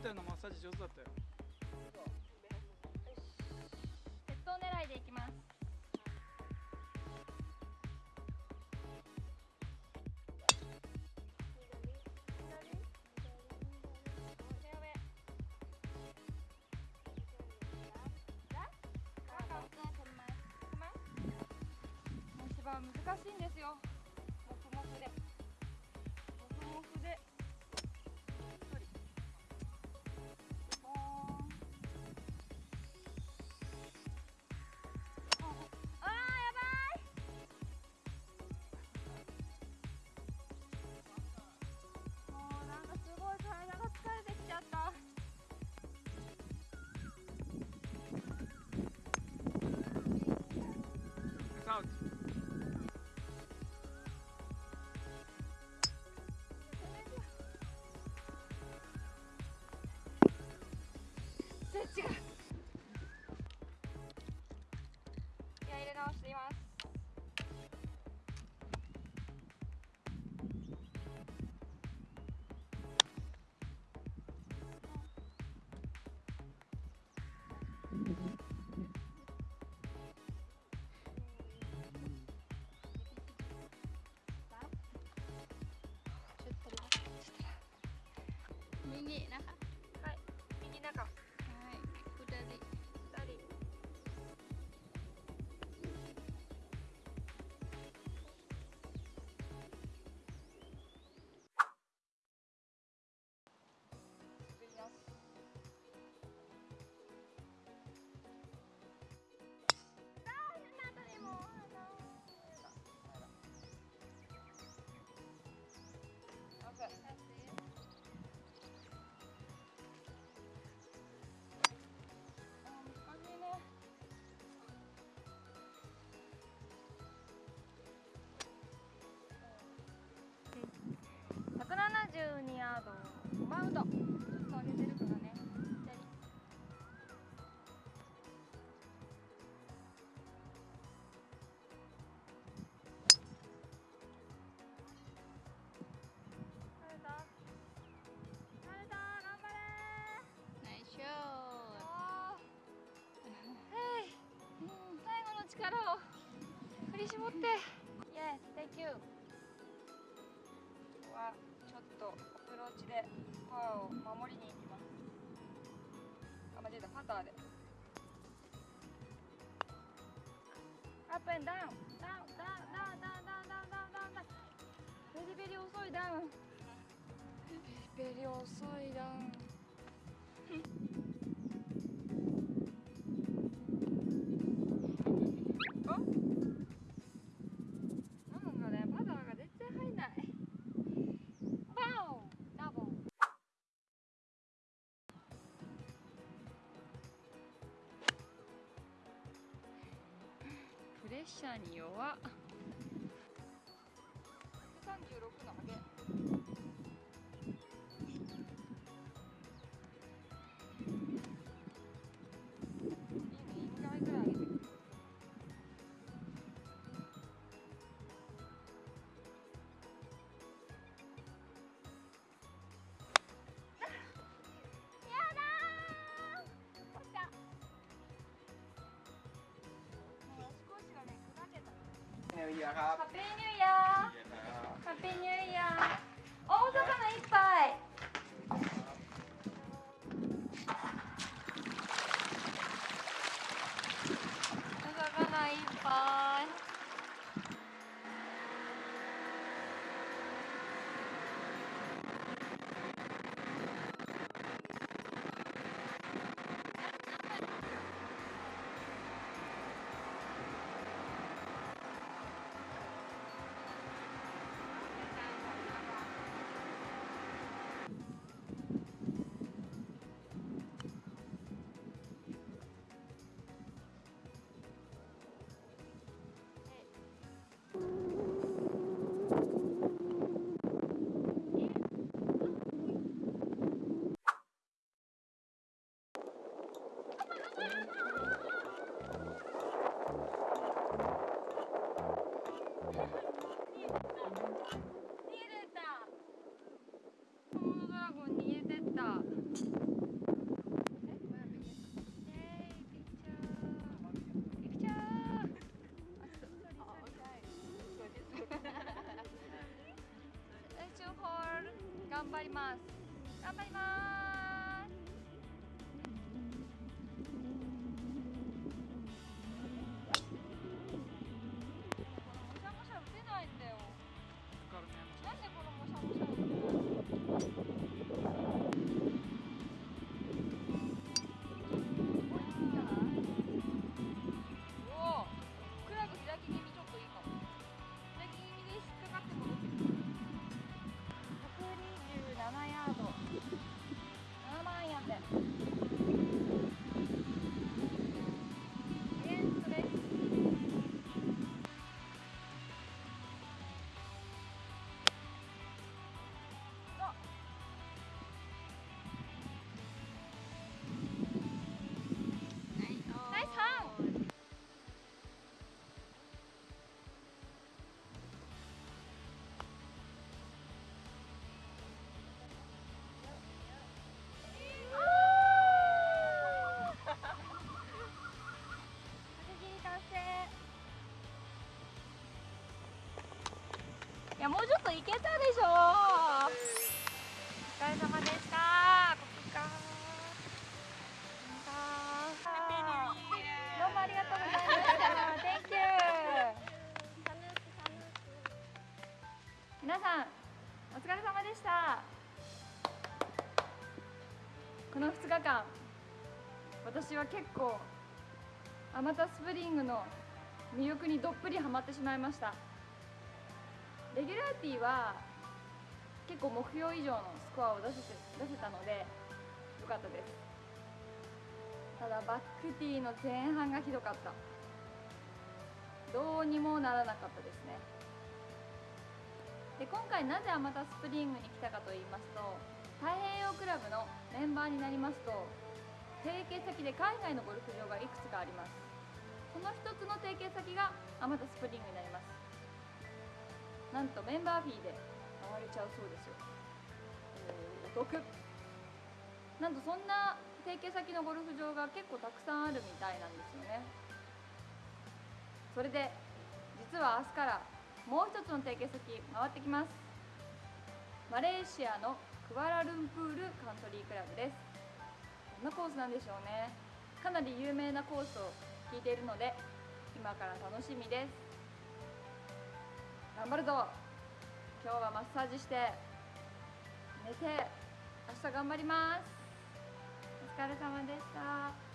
ホテルのマッサージ上手だったよ。鉄塔狙いでいきます。難しいんですよ。マウンド。ち上げてるからね。力を振り絞って。はちょっとアプローチでパワーを守りに行きます。あ、間違えた、パターで。アップエンダウンダウンダウンダウンダウンダウンダウンダウン。ダウンダウンベリベリ遅いダウンベリベリ遅いダウン。レッシャーに弱ーイヤーครับ ハッピーニューイヤーハッピーニューイヤー大魚いっぱいお魚いっ ゴン逃げてった。もうちょっといけたでしょ。お疲れ様でした。ここかどうもありがとうございました Thank you 皆さんお疲れ様でした。この2日間私は結構アマタスプリングの魅力にどっぷりハマってしまいましたレギュラーティーは結構目標以上のスコアを出せて出せたので良かったです。ただバックティーの前半がひどかった。どうにもならなかったですね。で今回なぜアマタスプリングに来たかと言いますと太平洋クラブのメンバーになりますと提携先で海外のゴルフ場がいくつかあります。その一つの提携先がアマタスプリングになります。なんとメンバーフィーで回れちゃうそうですよ。えお得なんとそんな提携先のゴルフ場が結構たくさんあるみたいなんですよね。それで実は明日からもう一つの提携先回ってきます。マレーシアのクアラルンプールカントリークラブです。どんなコースなんでしょうね。かなり有名なコースを聞いているので今から楽しみです。頑張るぞ。今日はマッサージして寝て明日頑張ります。お疲れ様でした。